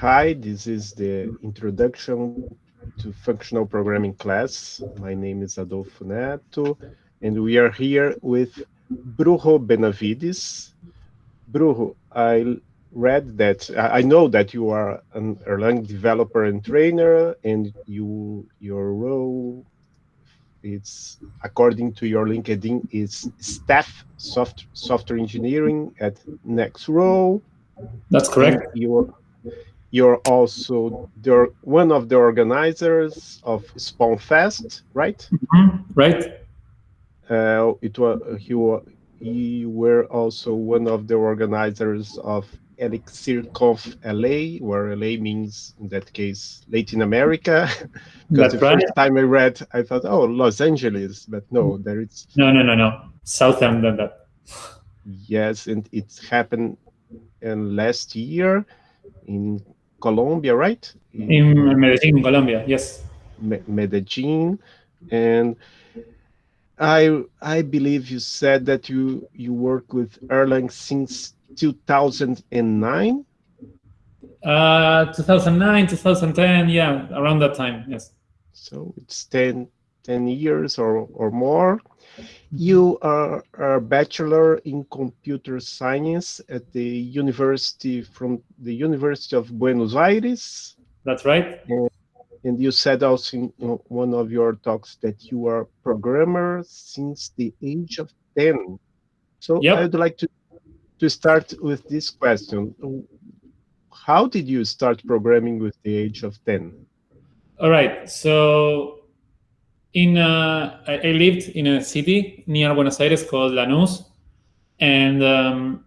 Hi, this is the introduction to functional programming class. My name is Adolfo Neto, and we are here with Brujo Benavides. Brujo, I read that, I know that you are an Erlang developer and trainer, and you your role it's according to your LinkedIn is staff soft, software engineering at NextRoll. That's correct. You're, you're also the, one of the organizers of SpawnFest, right? Mm -hmm. Right. Uh, it was you, you were also one of the organizers of ElixirConf LA, where LA means in that case Latin America. Because the right. first time I read, I thought, oh, Los Angeles, but no, there is no, no, no, no, southern than that. Yes, and it happened in last year in Colombia, right? In, in Medellin, Colombia, yes. Me Medellin, and I I believe you said that you you work with Erlang since 2009? Uh, 2009, 2010, yeah, around that time, yes. So it's 10, 10 years or, or more. You are a bachelor in computer science at the university from the University of Buenos Aires. That's right. And, and you said also in one of your talks that you are a programmer since the age of 10. So yep. I'd like to to start with this question. How did you start programming with the age of 10? All right. So in I lived in a city near Buenos Aires called Lanús. And um,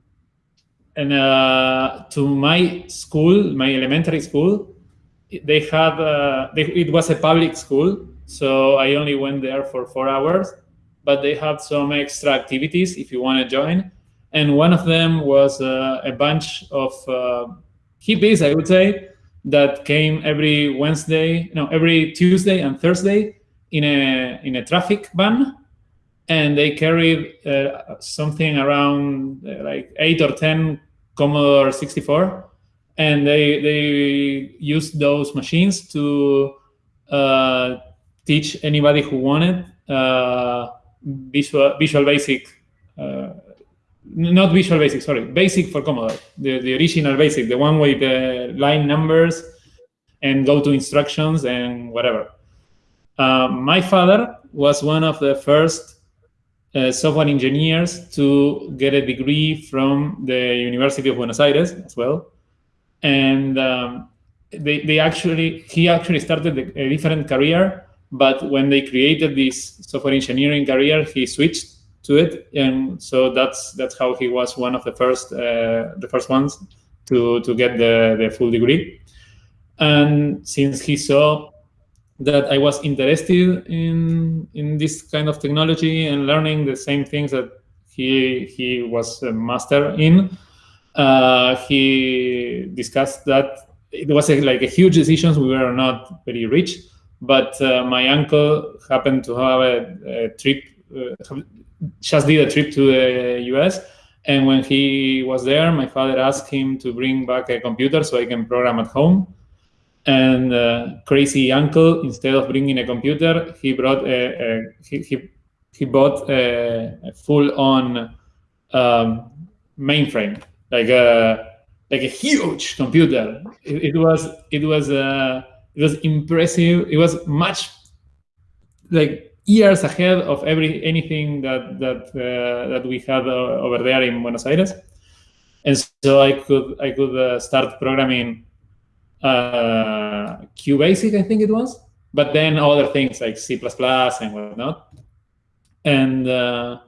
and uh, to my school, my elementary school, they had uh, they, it was a public school, so I only went there for four hours. But they had some extra activities if you want to join and one of them was uh, a bunch of uh, hippies, I would say, that came every Wednesday, no, every Tuesday and Thursday in a in a traffic van, and they carried uh, something around uh, like eight or ten Commodore 64, and they they used those machines to uh, teach anybody who wanted uh, Visual Visual Basic not Visual Basic, sorry, Basic for Commodore, the, the original Basic, the one with the line numbers and go to instructions and whatever. Uh, my father was one of the first uh, software engineers to get a degree from the University of Buenos Aires as well. And um, they, they actually, he actually started a different career, but when they created this software engineering career, he switched to it, and so that's that's how he was one of the first uh, the first ones to to get the the full degree. And since he saw that I was interested in in this kind of technology and learning the same things that he he was a master in, uh, he discussed that it was a, like a huge decision. We were not very rich, but uh, my uncle happened to have a, a trip, uh, just did a trip to the US. And when he was there, my father asked him to bring back a computer so I can program at home. And uh, crazy uncle, instead of bringing a computer, he brought a, a he, he, he bought a, a full-on um, mainframe, like a like a huge computer. It, it was it was uh, it was impressive. It was much like years ahead of every anything that that uh, that we had uh, over there in Buenos Aires, and so I could I could uh, start programming uh, QBasic, I think it was, but then other things like C++ and whatnot, and uh,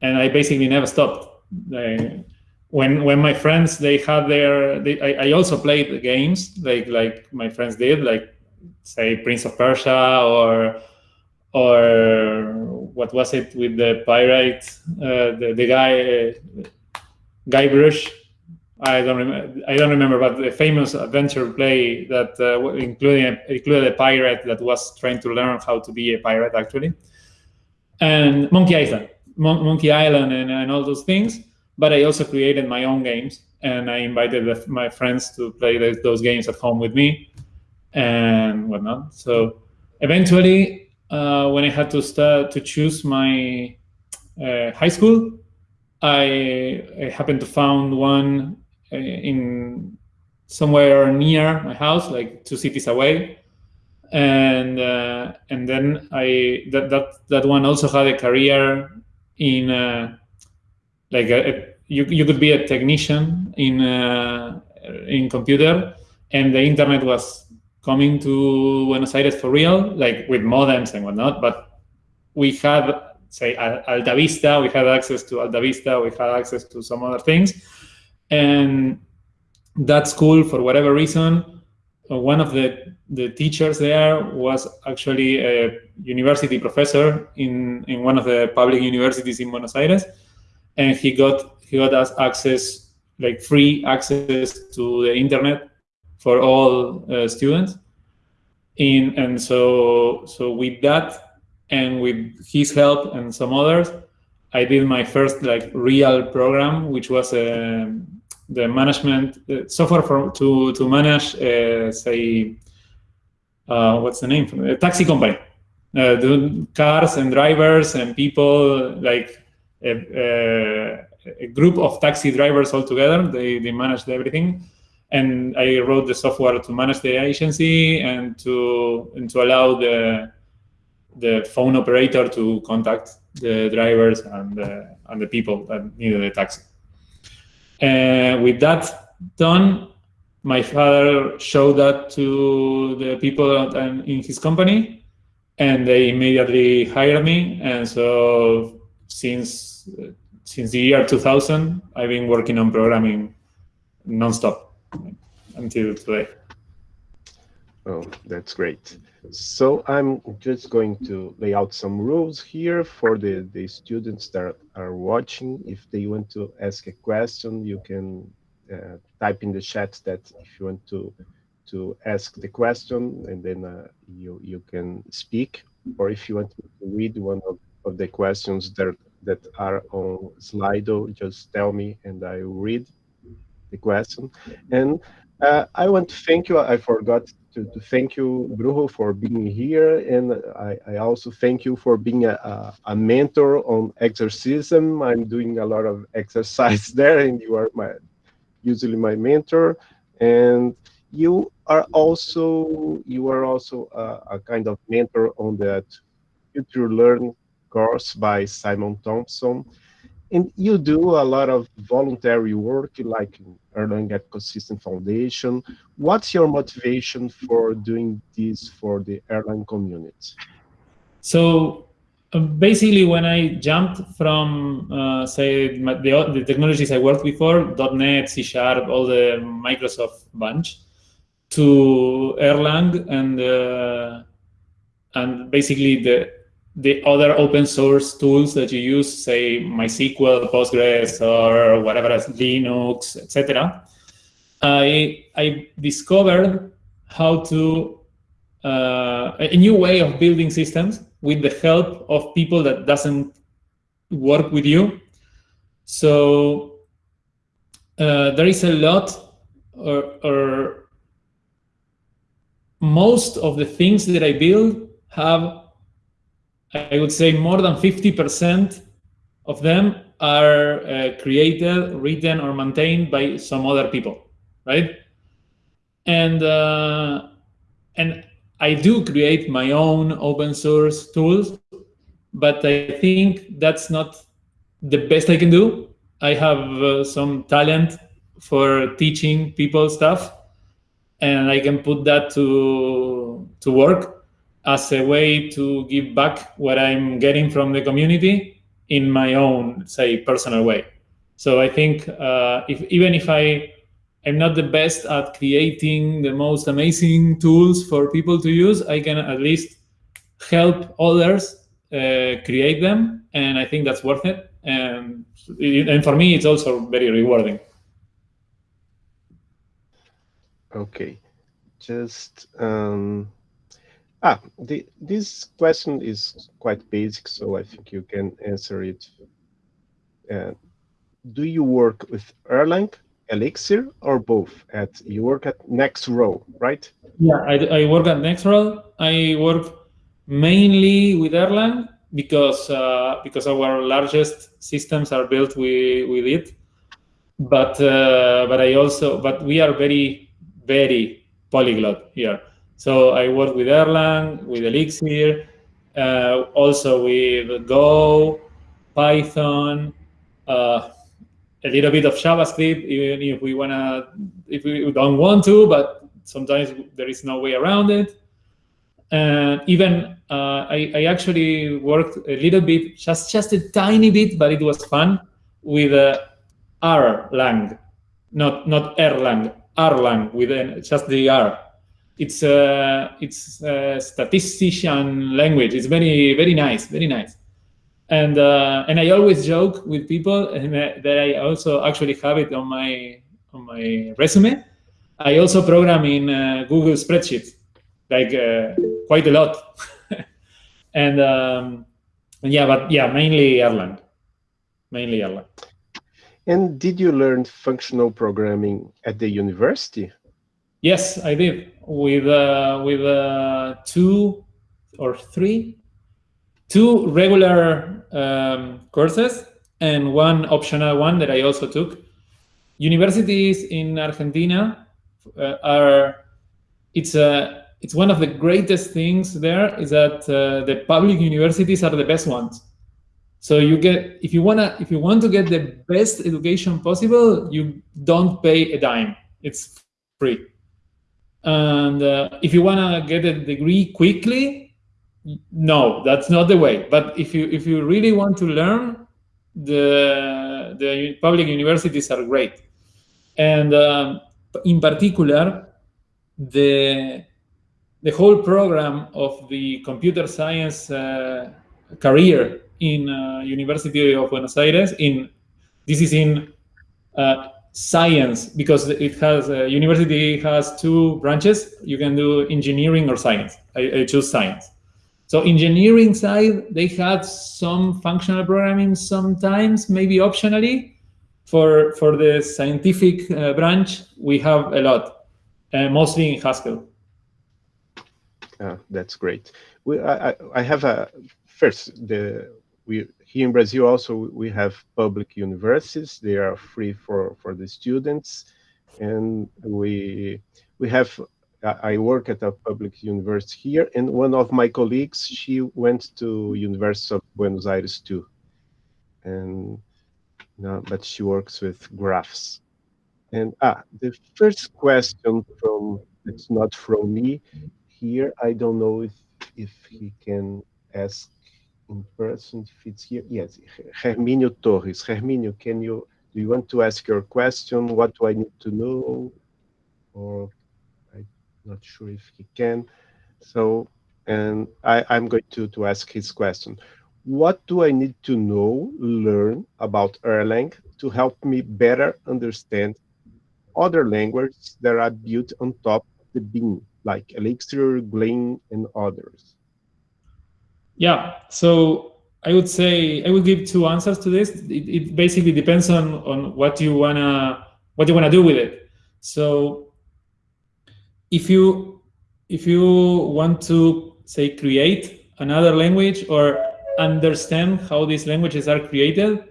and I basically never stopped. I, when when my friends they had their they, I, I also played the games like like my friends did like say Prince of Persia or or what was it with the pirate, uh, the, the guy, uh, Guybrush. I don't remember. I don't remember, but the famous adventure play that uh, including included a pirate that was trying to learn how to be a pirate actually, and Monkey Island, Mon Monkey Island, and, and all those things. but I also created my own games and I invited the, my friends to play the, those games at home with me and whatnot. So eventually, uh, when I had to start to choose my uh, high school, I, I, happened to found one in somewhere near my house, like two cities away, and uh, and then I that that that one also had a career in uh, like a, a, you you could be a technician in uh, in computer, and the internet was coming to Buenos Aires for real, like with modems and whatnot. But we had say Altavista, we had access to Altavista, we had access to some other things, and that school for whatever reason uh, one of the, the teachers there was actually a university professor in, in one of the public universities in Buenos Aires. And he got he got us access, like free access to the internet for all uh, students. In and so so with that and with his help and some others, I did my first like real program, which was um, the management uh, software for to to manage uh, say uh, what's the name? A taxi company. Uh, the cars and drivers and people like a, a, group of taxi drivers all together. They they managed everything. And I wrote the software to manage the agency and to and to allow the the phone operator to contact the drivers and the, and the people that needed a taxi. With that done, my father showed that to the people in his company, and they immediately hired me. And so since since the year 2000, I've been working on programming nonstop until today. Oh, that's great. So I'm just going to lay out some rules here for the, the students that are watching. If they want to ask a question, you can uh, type in the chat that if you want to to ask the question and then uh, you you can speak or if you want to read one of, of the questions that that are on Slido, just tell me and I will read the question. And uh, I want to thank you. I forgot to, to thank you, Brujo, for being here. And I, I also thank you for being a, a, a, mentor on Exercism. I'm doing a lot of exercise there, and you are my usually my mentor. And you are also you are also a, a kind of mentor on that Future Learn course by Simon Thompson and you do a lot of voluntary work like Erlang Ecosystem Foundation. What's your motivation for doing this for the Erlang community? So uh, basically, when I jumped from, uh, say, the, the, technologies I worked before, .NET, C Sharp, all the Microsoft bunch, to Erlang and uh, and basically the the other open source tools that you use, say MySQL, Postgres, or whatever else, Linux, etc., I, I discovered how to uh, a new way of building systems with the help of people that doesn't work with you. So uh, there is a lot, or, or most of the things that I build have I would say more than 50% of them are uh, created, written, or maintained by some other people, right? And uh, and I do create my own open source tools, but I think that's not the best I can do. I have uh, some talent for teaching people stuff, and I can put that to to work as a way to give back what I'm getting from the community in my own, say, personal way. So I think uh, if even if I am not the best at creating the most amazing tools for people to use, I can at least help others uh, create them, and I think that's worth it. And and for me, it's also very rewarding. Okay, just. Um Ah, the, this question is quite basic, so I think you can answer it uh, do you work with Erlang, Elixir, or both? At you work at NextRoll, right? Yeah, I, I work at NextRoll. I work mainly with Erlang because uh, because our largest systems are built with with it. But uh, but I also but we are very very polyglot here. So I work with Erlang, with Elixir, uh, also with Go, Python, uh, a little bit of JavaScript, even if we wanna, if we don't want to, but sometimes there is no way around it. And even uh, I, I, actually worked a little bit, just just a tiny bit, but it was fun with uh, Erlang, not not Erlang, Erlang with an, just the R. It's a it's a statistician language. It's very very nice, very nice. And uh, and I always joke with people that I also actually have it on my on my resume. I also program in uh, Google Spreadsheet, like uh, quite a lot. and um, yeah, but yeah, mainly Erlang, mainly Erlang. And did you learn functional programming at the university? Yes, I did with uh, with uh, two or three, two regular um, courses and one optional one that I also took. Universities in Argentina uh, are it's a it's one of the greatest things there is that uh, the public universities are the best ones so you get if you wanna if you want to get the best education possible, you don't pay a dime. It's free. And uh, if you wanna get a degree quickly, no, that's not the way. But if you if you really want to learn, the the public universities are great. And um, in particular, the the whole program of the computer science uh, career in uh, University of Buenos Aires. In this is in uh, science because it has uh, university has two branches. You can do engineering or science. I, I choose science. So engineering side, they had some functional programming sometimes, maybe optionally. For for the scientific uh, branch, we have a lot, uh, mostly in Haskell. Ah, that's great. We, I, I have a first the we here in Brazil also we have public universities. They are free for for the students, and we we have. I work at a public university here, and one of my colleagues she went to University of Buenos Aires too, and no, but she works with graphs. And ah, the first question from it's not from me here. I don't know if if he can ask in person fits here. Yes, Herminio Torres. Herminio, can you, do you want to ask your question? What do I need to know? Or I'm not sure if he can. So, and I, I'm going to, to ask his question. What do I need to know, learn about Erlang to help me better understand other languages that are built on top of the Beam, like Elixir, Gleam, and others? Yeah, so I would say I would give two answers to this. It, it basically depends on on what you wanna what you wanna do with it. So if you if you want to say create another language or understand how these languages are created,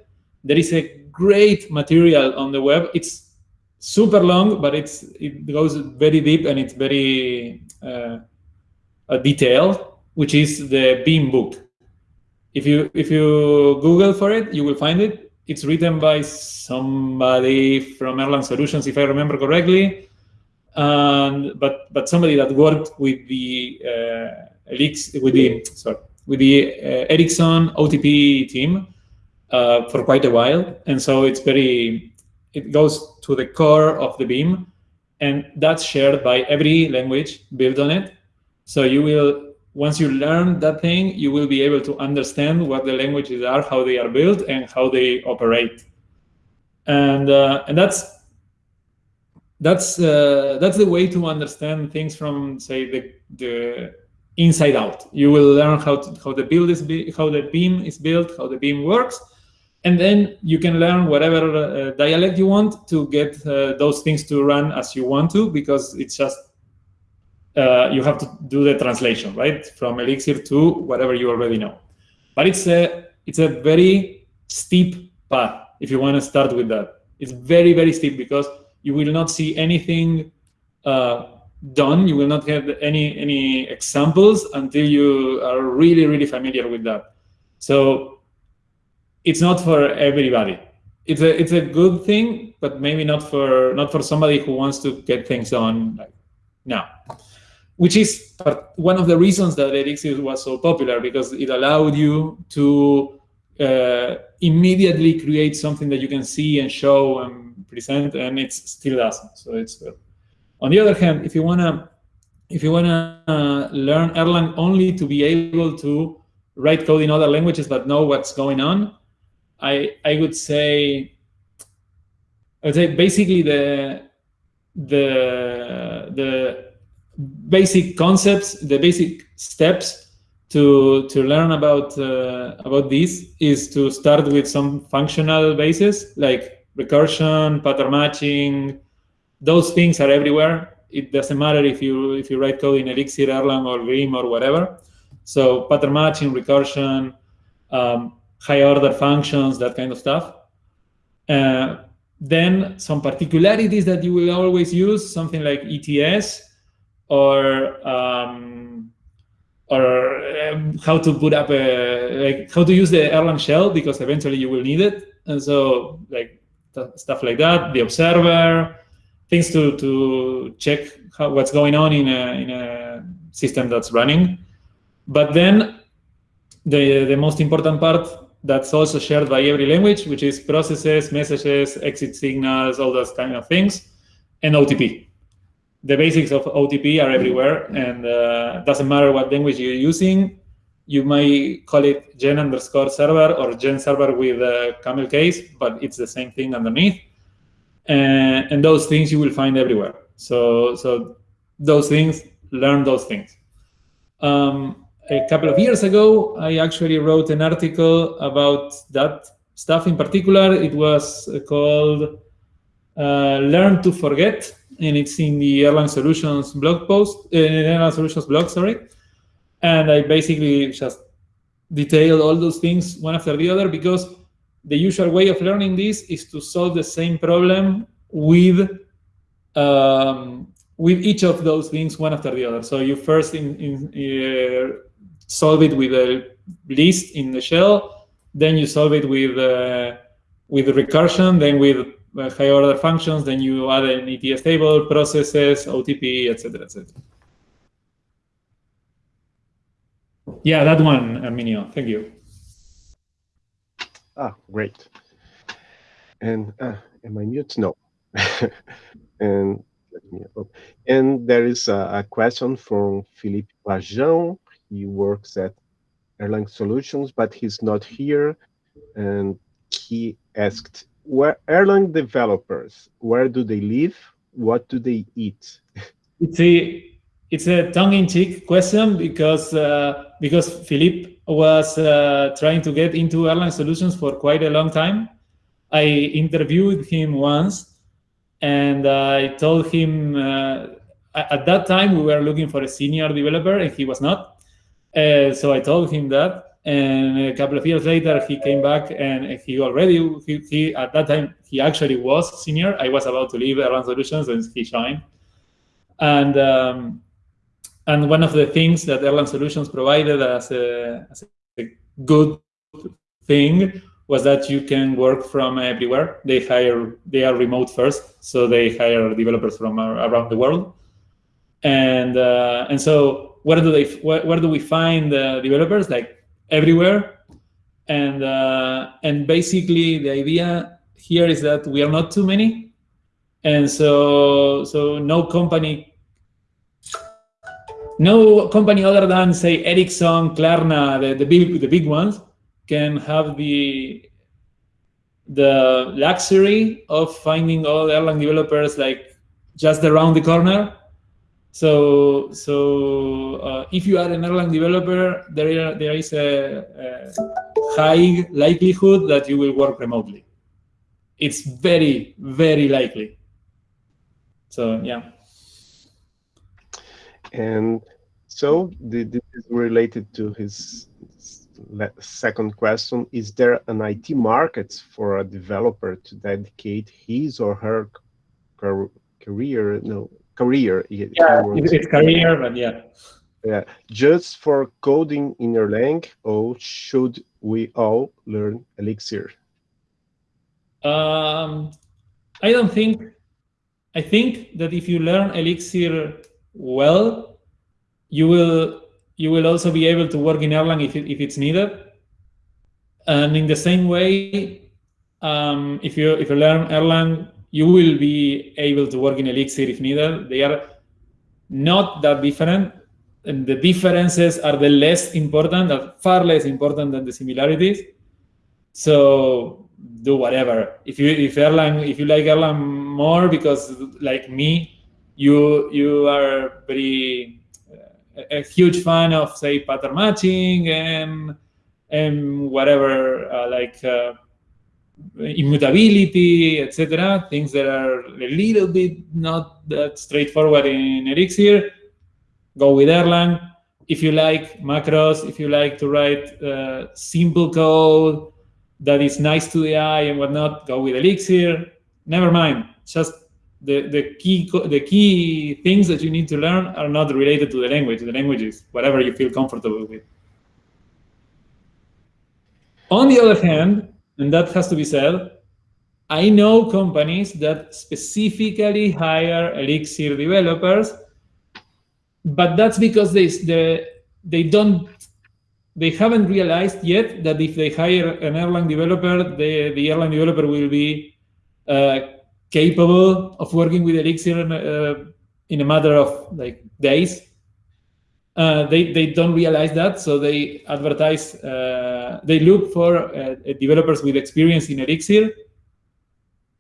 there is a great material on the web. It's super long, but it's it goes very deep and it's very uh, detailed which is the Beam book. If you if you Google for it, you will find it. It's written by somebody from Erlang Solutions, if I remember correctly, and but but somebody that worked with the uh, Elix with the sorry with the uh, Ericsson OTP team uh, for quite a while, and so it's very it goes to the core of the Beam, and that's shared by every language built on it. So you will once you learn that thing, you will be able to understand what the languages are, how they are built, and how they operate. And uh, and that's that's uh, that's the way to understand things from say the the inside out. You will learn how to, how the build is how the beam is built, how the beam works, and then you can learn whatever uh, dialect you want to get uh, those things to run as you want to, because it's just uh, you have to do the translation, right, from Elixir to whatever you already know. But it's a it's a very steep path if you want to start with that. It's very very steep because you will not see anything uh, done. You will not have any any examples until you are really really familiar with that. So it's not for everybody. It's a it's a good thing, but maybe not for not for somebody who wants to get things on like now. Which is one of the reasons that Elixir was so popular because it allowed you to uh, immediately create something that you can see and show and present, and it still doesn't. So it's good. On the other hand, if you wanna if you wanna uh, learn Erlang only to be able to write code in other languages but know what's going on, I I would say I would say basically the the the basic concepts, the basic steps to to learn about uh, about this is to start with some functional basis like recursion, pattern matching. Those things are everywhere. It doesn't matter if you if you write code in Elixir, Erlang, or Vim or whatever. So pattern matching, recursion, um, high order functions, that kind of stuff. Uh, then some particularities that you will always use, something like ETS or um, or um, how to put up a like how to use the Erlang shell because eventually you will need it. And so like stuff like that, the observer, things to to check how, what's going on in a in a system that's running. But then the the most important part that's also shared by every language, which is processes, messages, exit signals, all those kind of things, and OTP. The basics of OTP are everywhere, and uh, doesn't matter what language you're using. You might call it gen underscore server or gen server with a camel case, but it's the same thing underneath. And, and those things you will find everywhere. So, so those things, learn those things. Um, a couple of years ago, I actually wrote an article about that stuff in particular. It was called uh, Learn to Forget, and it's in the Erlang Solutions blog post, uh, Erlang Solutions blog, sorry. And I basically just detailed all those things one after the other because the usual way of learning this is to solve the same problem with um, with each of those things one after the other. So you first in, in, uh, solve it with a list in the shell, then you solve it with uh, with recursion, then with uh, higher order functions, then you add an ETS table, processes, OTP, etc., etc. Yeah, that one, Herminio. Thank you. Ah, great. And uh, am I mute? No. and let me up. And there is a, a question from Philippe Pajão he works at Erlang Solutions, but he's not here. And he asked, where Erlang developers, where do they live? What do they eat? It's a it's a tongue-in-cheek question because uh, because Philippe was uh, trying to get into Erlang Solutions for quite a long time. I interviewed him once, and I told him uh, at that time we were looking for a senior developer, and he was not. Uh, so I told him that, and a couple of years later, he came back and he already, he, he, at that time, he actually was senior. I was about to leave Erlang Solutions and he joined. And um, and one of the things that Erlang Solutions provided as a, as a good thing was that you can work from everywhere. They hire, they are remote first, so they hire developers from around the world. And uh, and so where do they where, where do we find the developers like everywhere. And uh, and basically the idea here is that we are not too many. And so so no company no company other than say Ericsson, Klarna, the, the big the big ones can have the the luxury of finding all Erlang developers like just around the corner So, so uh, if you are an Erlang developer, there, there is a, a, high likelihood that you will work remotely. It's very, very likely. So, yeah. And so this is related to his second question. Is there an IT market for a developer to dedicate his or her career, no, career. Yeah, it's career, but yeah. Yeah, just for coding in Erlang, or should we all learn Elixir? Um, I don't think. I think that if you learn Elixir well, you will you will also be able to work in Erlang if it, if it's needed. And in the same way, um, if you if you learn Erlang you will be able to work in Elixir if needed. They are not that different. And the differences are the less important, are far less important than the similarities. So do whatever. If you if Erlang, if you like Erlang more because like me, you you are very a, a huge fan of say pattern matching and and whatever uh, like uh, immutability, etc. Things that are a little bit not that straightforward in Elixir, go with Erlang. If you like macros, if you like to write uh, simple code that is nice to the eye and whatnot, go with Elixir. Never mind. Just the, the key the key things that you need to learn are not related to the language. The language is whatever you feel comfortable with. On the other hand, and that has to be said, I know companies that specifically hire Elixir developers, but that's because they, they, they don't they haven't realized yet that if they hire an Erlang developer, the, the Erlang developer will be uh, capable of working with Elixir in, uh, in a matter of like days. Uh, they, they don't realize that, so they advertise, uh, they look for uh, developers with experience in Elixir.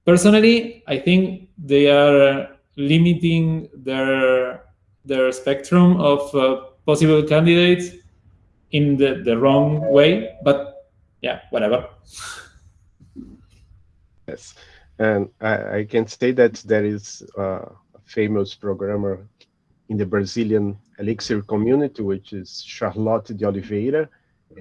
Personally, I think they are limiting their, their spectrum of uh, possible candidates in the, the wrong way, but yeah, whatever. Yes, and I, I can say that there is a famous programmer in the Brazilian Elixir community, which is Charlotte de Oliveira,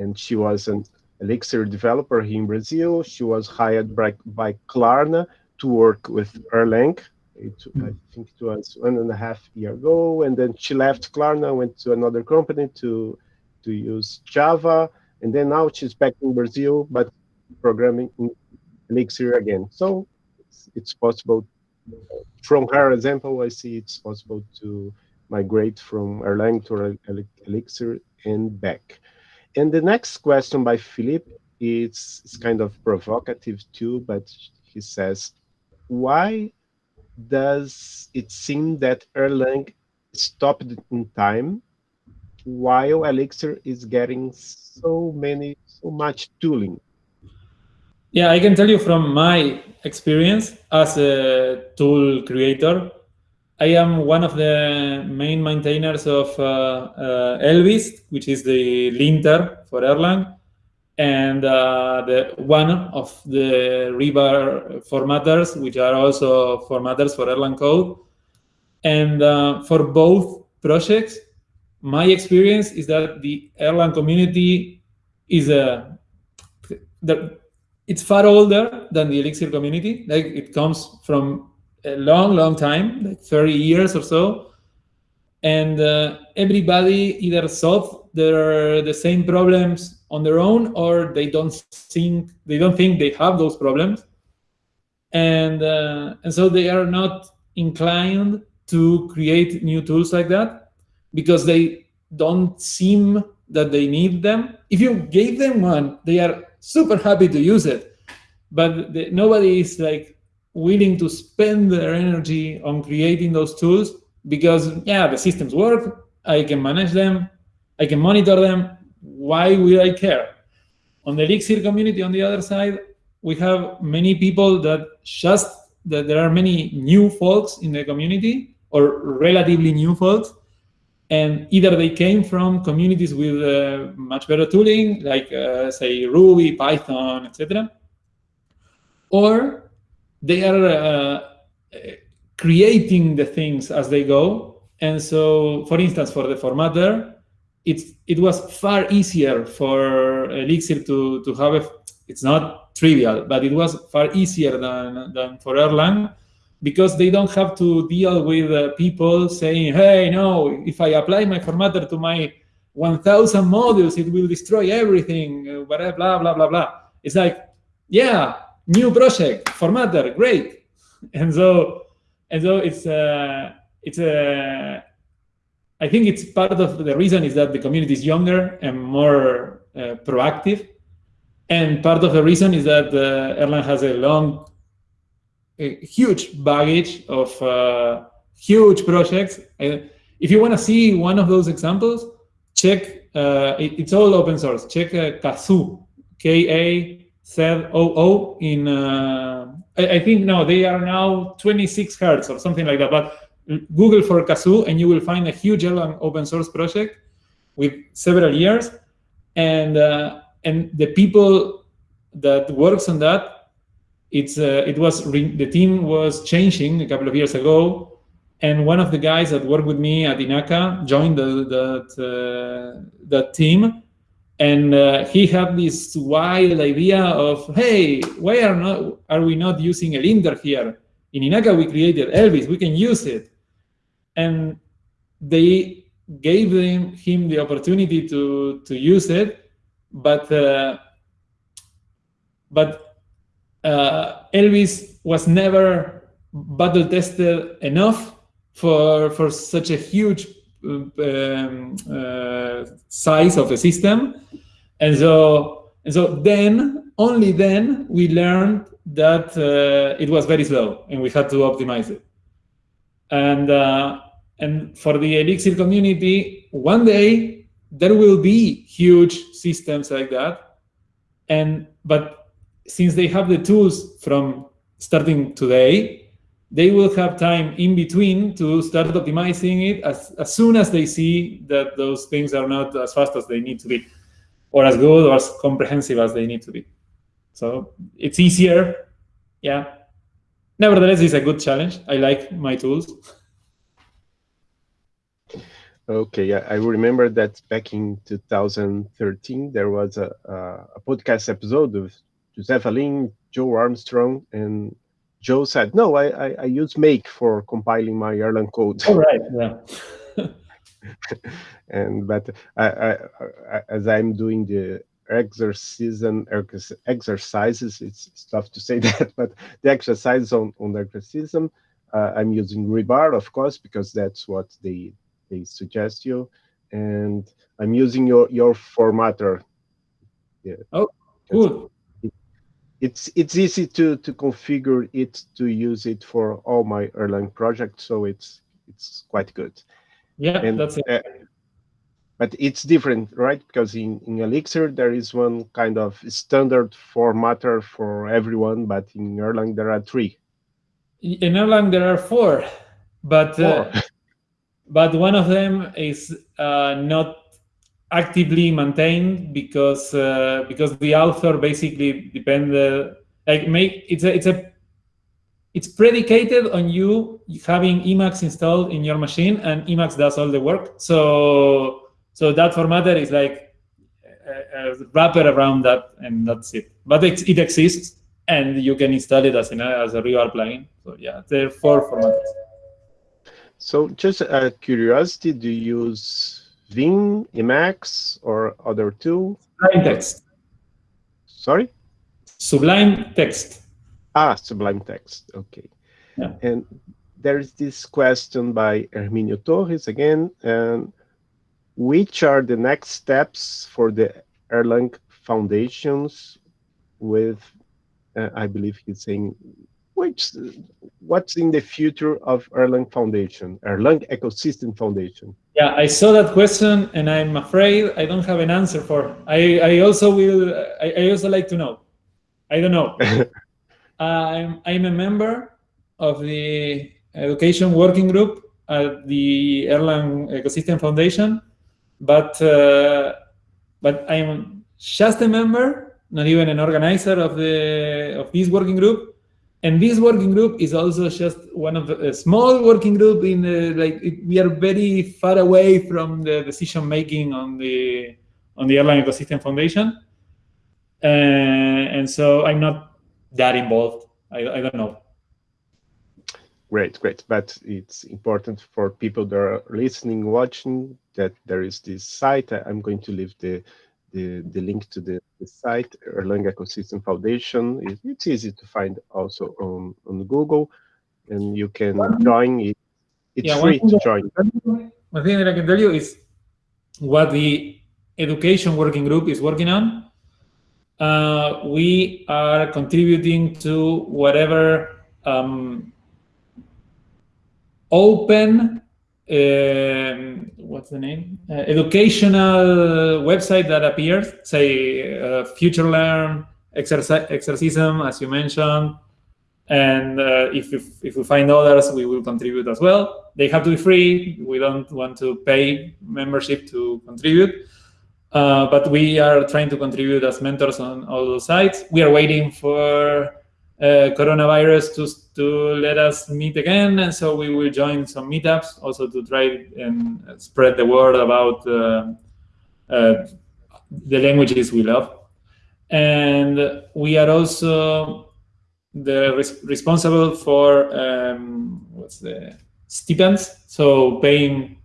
and she was an Elixir developer here in Brazil. She was hired by, by Klarna to work with Erlang. It, I hmm. think it was one and a half year ago, and then she left Klarna, went to another company to to use Java, and then now she's back in Brazil, but programming in Elixir again. So it's, it's possible. From her example, I see it's possible to migrate from Erlang to Elixir and back. And the next question by Philip is, kind of provocative too, but he says, why does it seem that Erlang stopped in time while Elixir is getting so many, so much tooling? Yeah, I can tell you from my experience as a tool creator, I am one of the main maintainers of uh, uh, Elvis, which is the linter for Erlang, and uh, the one of the rebar formatters, which are also formatters for Erlang code. And uh, for both projects, my experience is that the Erlang community is a the, it's far older than the Elixir community. Like it comes from a long, long time, like 30 years or so. And uh, everybody either solve their the same problems on their own, or they don't think they don't think they have those problems, and uh, and so they are not inclined to create new tools like that because they don't seem that they need them. If you gave them one, they are super happy to use it, but the, nobody is like willing to spend their energy on creating those tools because, yeah, the systems work, I can manage them, I can monitor them. Why will I care? On the Elixir community, on the other side, we have many people that just, that there are many new folks in the community or relatively new folks. And either they came from communities with uh, much better tooling, like uh, say Ruby, Python, etc., or they are uh, creating the things as they go. And so, for instance, for the formatter, it's it was far easier for Elixir to to have a. It's not trivial, but it was far easier than than for Erlang because they don't have to deal with uh, people saying, "Hey, no, if I apply my formatter to my 1,000 modules, it will destroy everything." Uh, blah blah blah blah blah. It's like, yeah, new project, formatter, great, and so and so it's uh, it's a I think it's part of the reason is that the community is younger and more uh, proactive. And part of the reason is that uh, Erlang has a long, a huge baggage of uh, huge projects. if you want to see one of those examples, check, uh, it, it's all open source. Check uh, Kazoo, K-A-Z-O-O in, uh, I, I think, no, they are now 26 hertz or something like that. But Google for Kazoo, and you will find a huge open source project with several years. And uh, and the people that works on that, it's uh, it was the team was changing a couple of years ago, and one of the guys that worked with me at Inaka joined the that uh, that team, and uh, he had this wild idea of, hey, why are not are we not using a linter here? In Inaka, we created Elvis. We can use it and they gave him the opportunity to to use it, but uh, but uh, Elvis was never battle tested enough for for such a huge um, uh, size of a system, and so and so then only then we learned that uh, it was very slow and we had to optimize it. And, uh, and for the Elixir community, one day there will be huge systems like that. And but since they have the tools from starting today, they will have time in between to start optimizing it as, as soon as they see that those things are not as fast as they need to be, or as good or as comprehensive as they need to be. So it's easier, yeah, Nevertheless, it's a good challenge. I like my tools. Okay, I remember that back in 2013, there was a, a podcast episode of José Valim, Joe Armstrong, and Joe said, no, I, I, I use Make for compiling my Erlang code. All right, yeah. and but I, I, I, as I'm doing the exercism exercises it's, it's tough to say that but the exercise on on exercism uh, i'm using rebar of course because that's what they they suggest you and i'm using your your formatter yeah oh cool it's it's easy to to configure it to use it for all my erlang projects so it's it's quite good yeah and, that's it uh, but it's different, right? Because in, in Elixir, there is one kind of standard formatter for everyone, but in Erlang, there are three. In Erlang, there are four, but uh, four. Uh, but one of them is uh, not actively maintained because uh, because the author basically depend uh, like make it's a it's a it's predicated on you having Emacs installed in your machine and Emacs does all the work. So so that formatter is like a, a wrapper around that, and that's it. But it, it exists, and you can install it as, an, as a real plugin. So yeah, there are four formatters. So just a uh, curiosity, do you use Vim, Emacs, or other tool? Sublime Text. Sorry? Sublime Text. Ah, Sublime Text. Okay. Yeah. And there's this question by Herminio Torres again. And which are the next steps for the Erlang foundations with, uh, I believe he's saying, which, what's in the future of Erlang Foundation, Erlang Ecosystem Foundation? Yeah, I saw that question and I'm afraid I don't have an answer for. I, I also will, I, I also like to know. I don't know. I'm, I'm a member of the education working group at the Erlang Ecosystem Foundation, but uh, but I'm just a member, not even an organizer of the of this working group. And this working group is also just one of the, a small working group in the, like it, we are very far away from the decision making on the on the Erlang Ecosystem Foundation, uh, and so I'm not that involved. I, I don't know. Great, great. But it's important for people that are listening, watching, that there is this site. I'm going to leave the the, the link to the, the site, Erlang Ecosystem Foundation. It, it's easy to find also on, on Google, and you can join it. It's yeah, free to join. One thing that I can tell you is what the education working group is working on. Uh, we are contributing to whatever um, open um, what's the name? Uh, educational website that appears, say uh, FutureLearn, Exerci Exercism, as you mentioned. And uh, if, if, if, we find others, we will contribute as well. They have to be free. We don't want to pay membership to contribute. Uh, but we are trying to contribute as mentors on all those sites. We are waiting for uh, coronavirus to, to let us meet again. And so we will join some meetups also to try and spread the word about uh, uh, the languages we love. And we are also the res responsible for um, what's the stipends. So paying,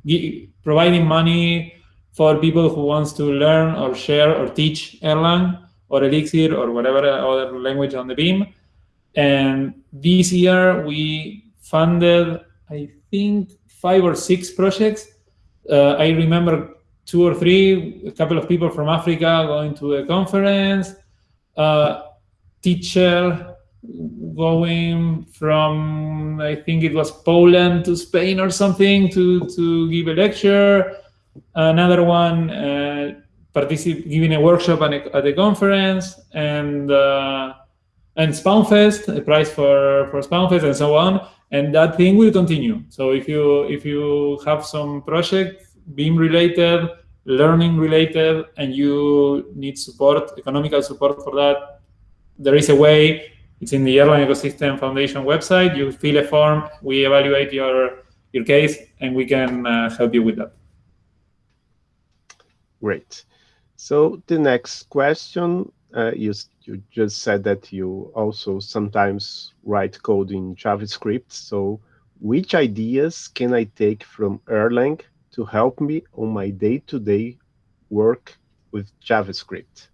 providing money for people who wants to learn or share or teach Erlang or Elixir or whatever other language on the Beam and this year we funded, I think, five or six projects. Uh, I remember two or three, a couple of people from Africa going to a conference, uh, teacher going from, I think it was Poland to Spain or something to, to give a lecture. Another one uh, giving a workshop at a, at a conference. And uh, and SpawnFest, a prize for, for SpawnFest and so on. And that thing will continue. So if you if you have some project, Beam related, learning related, and you need support, economical support for that, there is a way. It's in the Erlang Ecosystem Foundation website. You fill a form, we evaluate your your case, and we can uh, help you with that. Great. So the next question uh, you just said that you also sometimes write code in JavaScript. So which ideas can I take from Erlang to help me on my day-to-day -day work with JavaScript?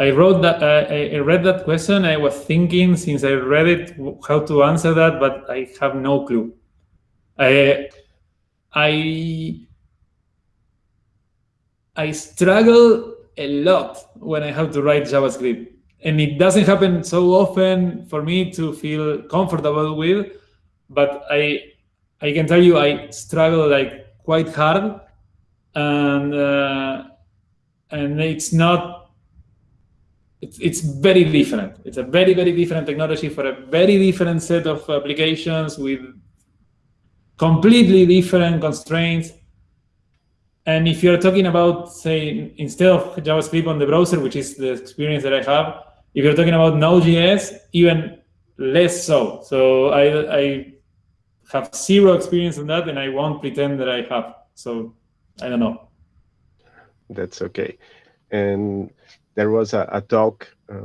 I wrote that. Uh, I read that question. I was thinking since I read it how to answer that, but I have no clue. I I I struggle a lot when I have to write JavaScript. And it doesn't happen so often for me to feel comfortable with, but I I can tell you I struggle like quite hard, and uh, and it's not. It's it's very different. It's a very very different technology for a very different set of applications with completely different constraints and if you're talking about, say, instead of JavaScript on the browser, which is the experience that I have, if you're talking about Node.js, even less so. So I, I have zero experience on that, and I won't pretend that I have. So I don't know. That's okay. And there was a, a talk a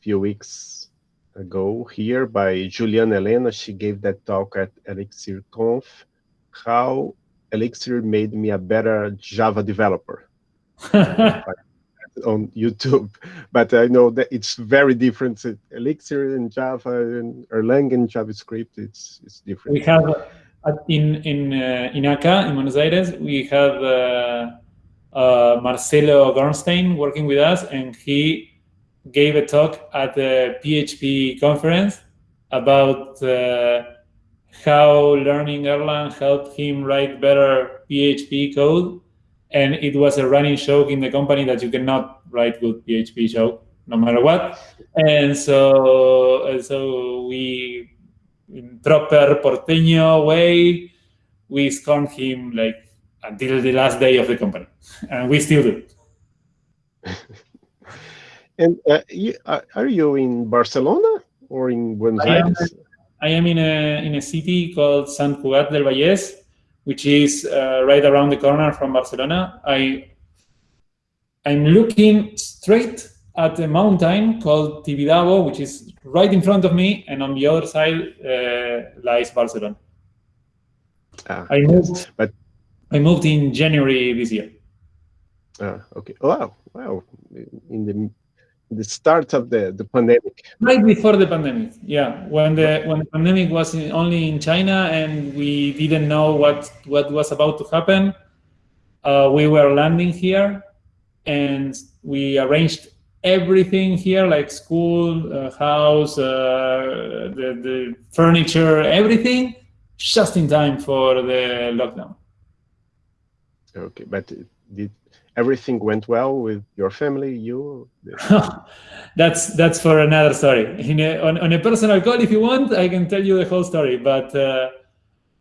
few weeks ago here by Juliana Elena. She gave that talk at Elixir Conf. How Elixir made me a better Java developer on YouTube. But I know that it's very different. Elixir and Java and Erlang and JavaScript, it's it's different. We have uh, in in uh, in Inaka in Buenos Aires, we have uh, uh, Marcelo Gornstein working with us, and he gave a talk at the PHP conference about uh, how learning Erlang helped him write better PHP code. And it was a running joke in the company that you cannot write good PHP joke no matter what. And so, and so we in proper porteño way, we scorned him like until the last day of the company, and we still do. and uh, you, uh, are you in Barcelona or in Buenos Aires? I am in a in a city called Sant Cugat del Vallès, which is uh, right around the corner from Barcelona. I I'm looking straight at a mountain called Tibidabo, which is right in front of me, and on the other side uh, lies Barcelona. Ah, I moved, but I moved in January this year. Ah, okay. Wow, wow. In the the start of the, the pandemic. Right before the pandemic, yeah. When the when the pandemic was in, only in China and we didn't know what what was about to happen, uh, we were landing here, and we arranged everything here, like school, uh, house, uh, the the furniture, everything, just in time for the lockdown. Okay, but did everything went well with your family, you? that's that's for another story. A, on, on a personal call, if you want, I can tell you the whole story. But uh,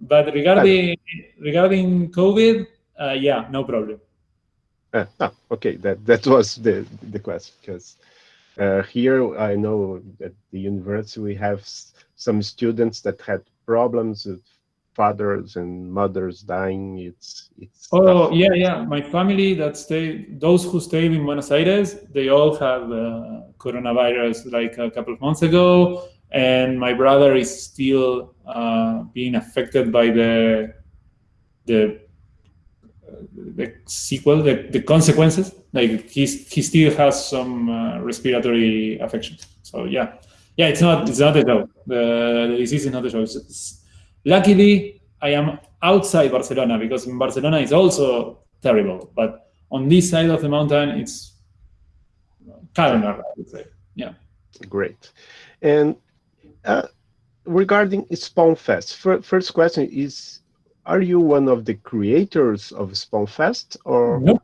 but regarding regarding COVID, uh, yeah, no problem. Uh, ah, okay, that that was the the question because uh, here I know at the university we have some students that had problems with fathers and mothers dying. It's it's. Oh tough. yeah, yeah. My family that stay, those who stayed in Buenos Aires, they all have uh, coronavirus like a couple of months ago, and my brother is still uh, being affected by the the the sequel, the, the consequences. Like he's he still has some uh, respiratory affection. So yeah, yeah, it's not it's not a joke. The, the disease is not a joke. It's, it's, Luckily, I am outside Barcelona because in Barcelona is also terrible. But on this side of the mountain, it's calmer, I would say. Yeah. Great. And uh, regarding SpawnFest, first question is, are you one of the creators of SpawnFest or? No.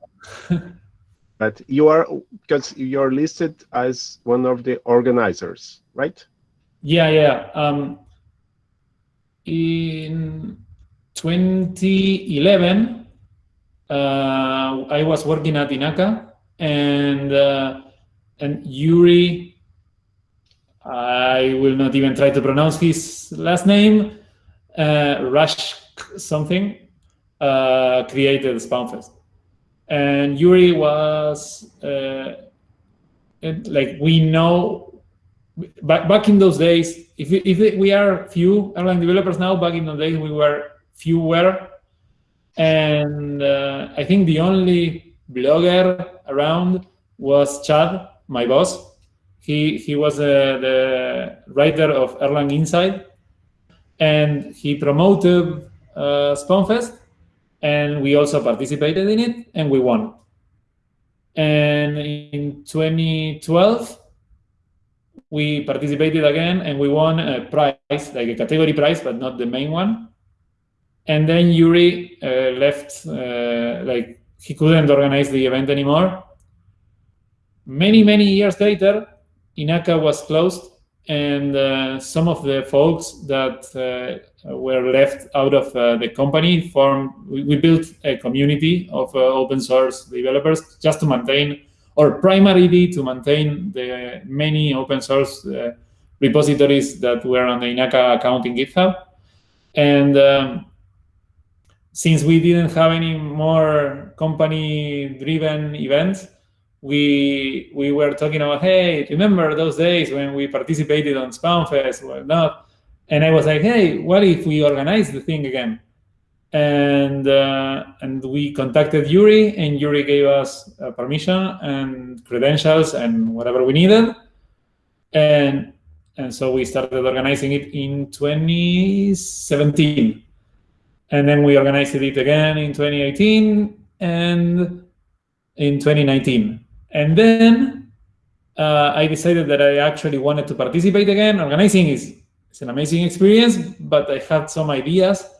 but you are, because you're listed as one of the organizers, right? Yeah, yeah. Um, in 2011, uh, I was working at Inaka, and uh, and Yuri, I will not even try to pronounce his last name, uh, Rush something, uh, created Spawnfest. And Yuri was, uh, like, we know back, back in those days, if, we, if we are few Erlang developers now, back in those days we were fewer. And uh, I think the only blogger around was Chad, my boss. He, he was uh, the writer of Erlang Inside. And he promoted uh, Spawnfest. And we also participated in it, and we won. And in 2012, we participated again and we won a prize, like a category prize, but not the main one. And then Yuri uh, left, uh, like he couldn't organize the event anymore. Many, many years later, Inaka was closed and uh, some of the folks that uh, were left out of uh, the company formed, we, we, built a community of uh, open source developers just to maintain or primarily to maintain the many open source uh, repositories that were on the Inaka account in GitHub. And um, since we didn't have any more company-driven events, we we were talking about, hey, remember those days when we participated on Spawnfest or not? And I was like, hey, what if we organize the thing again? And uh, and we contacted Yuri, and Yuri gave us uh, permission and credentials and whatever we needed, and and so we started organizing it in 2017, and then we organized it again in 2018 and in 2019, and then uh, I decided that I actually wanted to participate again. Organizing is it's an amazing experience, but I had some ideas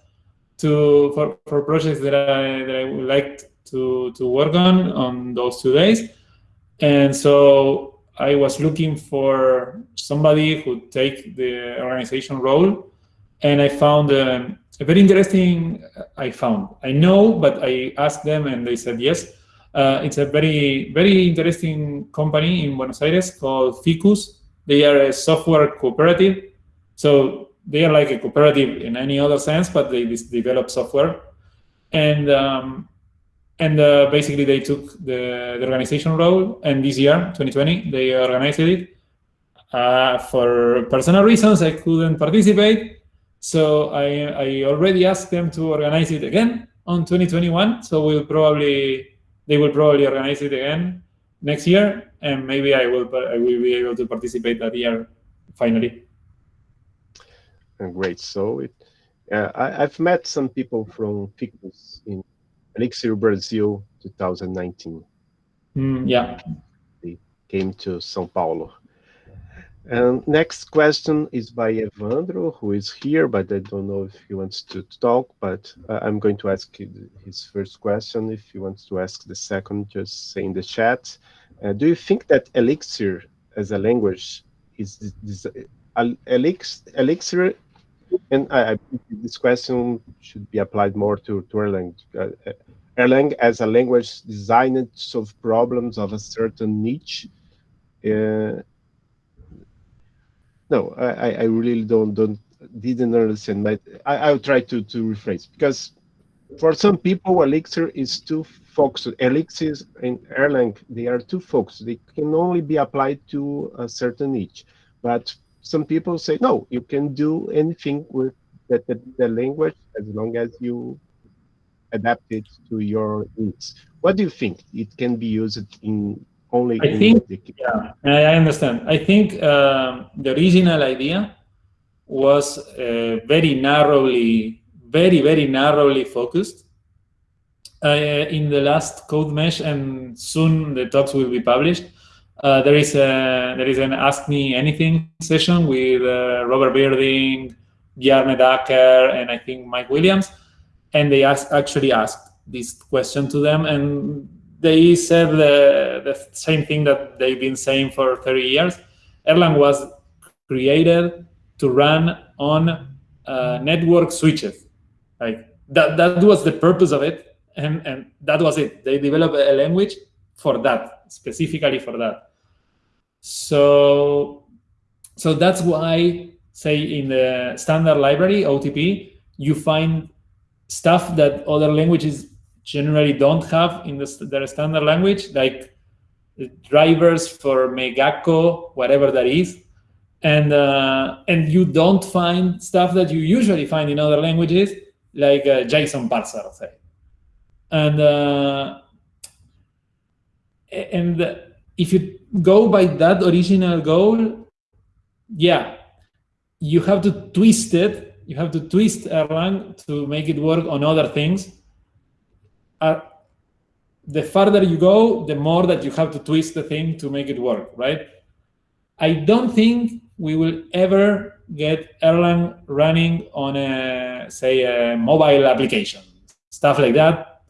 to for, for projects that I that I would like to to work on on those two days. And so I was looking for somebody who take the organization role and I found um, a very interesting. I found I know, but I asked them, and they said yes. Uh, it's a very very interesting company in Buenos Aires called Ficus. They are a software cooperative, so they are like a cooperative in any other sense, but they develop software, and um, and uh, basically they took the, the organization role, and this year, 2020, they organized it. Uh, for personal reasons, I couldn't participate, so I, I already asked them to organize it again on 2021. So we'll probably they will probably organize it again next year, and maybe I will I will be able to participate that year finally. Great. So it, uh, I, have met some people from Ficus in Elixir Brazil 2019. Mm, yeah. They came to São Paulo. And next question is by Evandro, who is here, but I don't know if he wants to talk, but uh, I'm going to ask his first question. If he wants to ask the second, just say in the chat. Uh, do you think that Elixir as a language is this, uh, Elixir, and I, I, this question should be applied more to, to Erlang. Uh, Erlang as a language designed to solve problems of a certain niche. Uh, no, I, I really don't don't didn't understand. But I, I'll try to to rephrase because for some people, Elixir is too focused. Elixir and Erlang they are too focused. They can only be applied to a certain niche. But some people say no, you can do anything with the, the, the language as long as you adapt it to your needs. What do you think? It can be used in only I think, the... yeah, I understand. I think um, the original idea was uh, very narrowly, very, very narrowly focused. Uh, in the last code mesh, and soon the talks will be published. Uh, there is a there is an Ask Me Anything session with uh, Robert Virding, Bjarne Däcker, and I think Mike Williams, and they ask, actually asked this question to them, and they said the, the same thing that they've been saying for 30 years. Erlang was created to run on uh, network switches. Like that, that was the purpose of it. And, and that was it. They developed a language for that, specifically for that. So, so that's why, say, in the standard library, OTP, you find stuff that other languages generally don't have in the, their standard language, like drivers for Megaco, whatever that is. And, uh, and you don't find stuff that you usually find in other languages, like uh, JSON parser, say. And, uh, and if you go by that original goal, yeah, you have to twist it. You have to twist Erlang to make it work on other things uh, the farther you go, the more that you have to twist the thing to make it work, right? I don't think we will ever get Erlang running on a, say, a mobile application. Stuff like that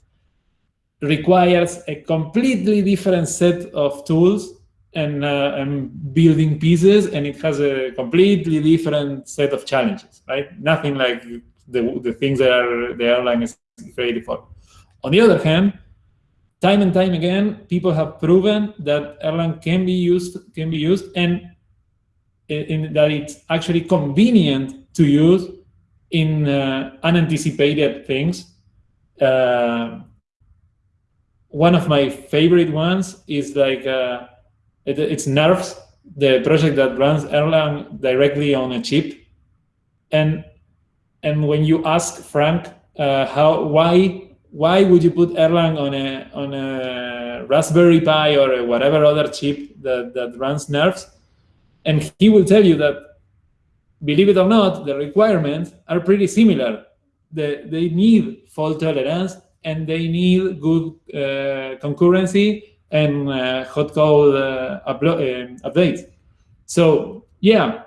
requires a completely different set of tools and, uh, and building pieces, and it has a completely different set of challenges, right? Nothing like the, the things that are, the Erlang is created for. On the other hand, time and time again, people have proven that Erlang can be used, can be used, and in, that it's actually convenient to use in uh, unanticipated things. Uh, one of my favorite ones is like uh, it, it's Nerves, the project that runs Erlang directly on a chip, and and when you ask Frank uh, how why why would you put Erlang on a on a Raspberry Pi or whatever other chip that, that runs nerves? And he will tell you that, believe it or not, the requirements are pretty similar. The, they need fault tolerance and they need good uh, concurrency and uh, hot code uh, uh updates. So yeah,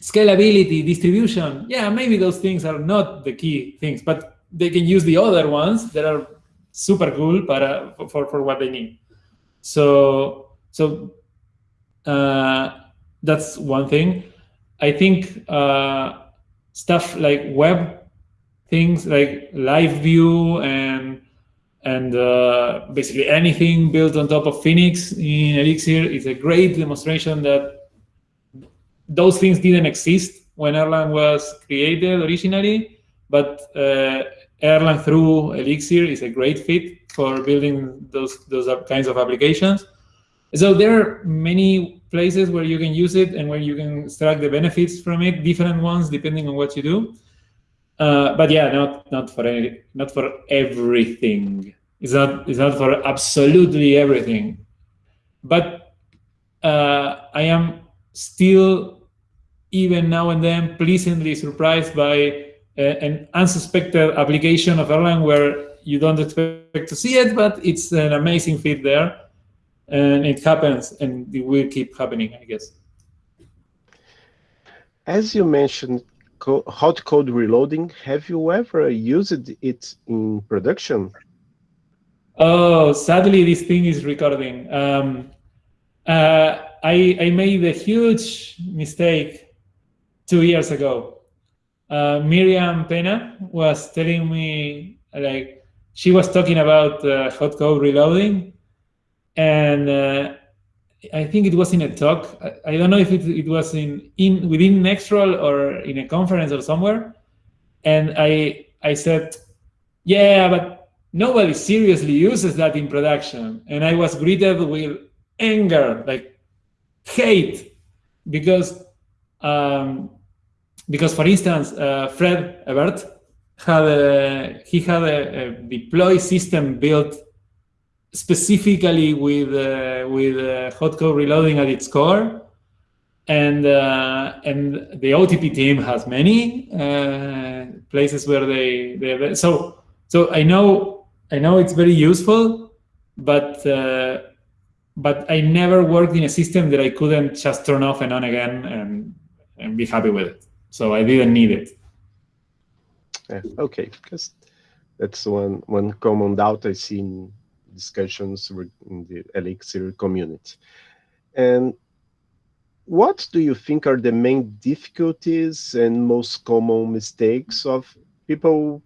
scalability, distribution, yeah, maybe those things are not the key things, but they can use the other ones that are super cool para, for, for what they need. So, so uh, that's one thing. I think uh, stuff like web things like live view and and uh, basically anything built on top of Phoenix in Elixir is a great demonstration that those things didn't exist when Erlang was created originally, but uh, Erlang through Elixir is a great fit for building those those kinds of applications. So there are many places where you can use it and where you can extract the benefits from it, different ones depending on what you do. Uh, but yeah, not not for any, not for everything. It's not it's not for absolutely everything. But uh, I am still, even now and then, pleasantly surprised by an unsuspected application of Erlang where you don't expect to see it, but it's an amazing fit there. And it happens, and it will keep happening, I guess. As you mentioned, co hot code reloading, have you ever used it in production? Oh, sadly, this thing is recording. Um, uh, I, I made a huge mistake two years ago uh, Miriam Pena was telling me like she was talking about uh, hot code reloading, and uh, I think it was in a talk. I, I don't know if it, it was in in within NextRoll or in a conference or somewhere, and I I said, yeah, but nobody seriously uses that in production, and I was greeted with anger, like hate, because um, because for instance, uh, Fred Hebert had a, he had a, a, deploy system built specifically with uh, with uh, hot code reloading at its core, and uh, and the OTP team has many uh, places where they they so so I know I know it's very useful, but uh, but I never worked in a system that I couldn't just turn off and on again and and be happy with it so I didn't need it. Yeah, okay, because that's one one common doubt I see in discussions in the Elixir community. And what do you think are the main difficulties and most common mistakes of people